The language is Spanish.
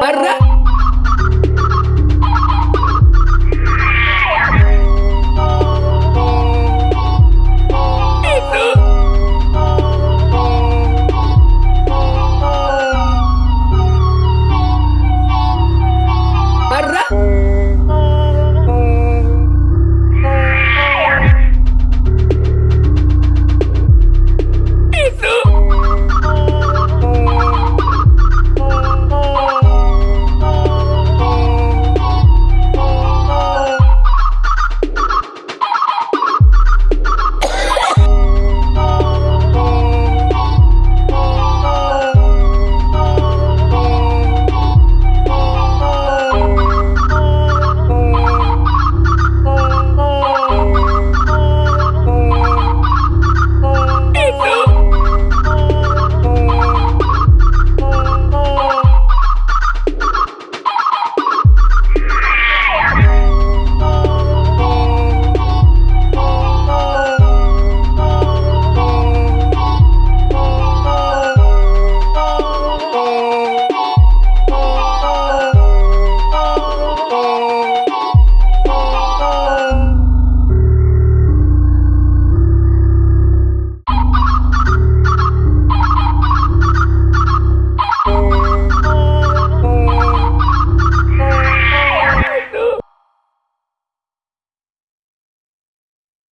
Barra.